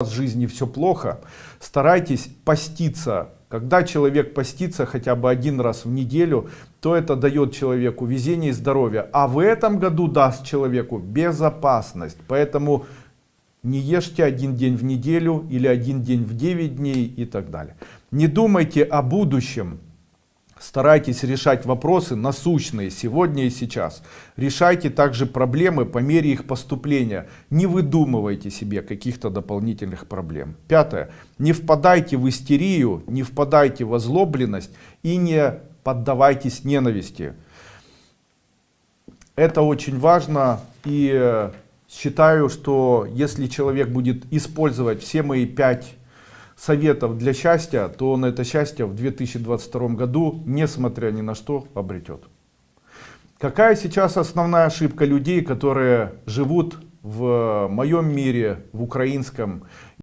в жизни все плохо, старайтесь поститься. Когда человек постится хотя бы один раз в неделю, то это дает человеку везение и здоровье. А в этом году даст человеку безопасность. Поэтому не ешьте один день в неделю или один день в 9 дней и так далее. Не думайте о будущем. Старайтесь решать вопросы насущные сегодня и сейчас. Решайте также проблемы по мере их поступления. Не выдумывайте себе каких-то дополнительных проблем. Пятое. Не впадайте в истерию, не впадайте в озлобленность и не поддавайтесь ненависти. Это очень важно и считаю, что если человек будет использовать все мои пять советов для счастья, то он это счастье в 2022 году, несмотря ни на что, обретет. Какая сейчас основная ошибка людей, которые живут в моем мире, в украинском